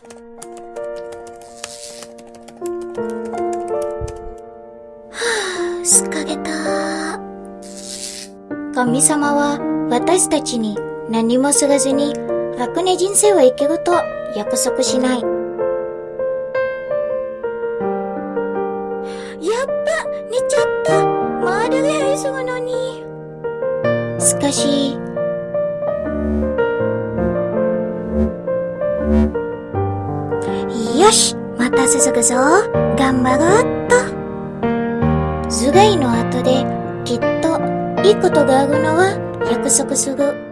はぁ、すかげた。神様は私たちに何もすがずに楽な人生を生きると約束しない。やっぱ、寝ちゃった。まだが急ぐのに。しかし、よし、また続くぞ。頑張ろうっと。頭蓋の後できっといいことがあるのは約束する。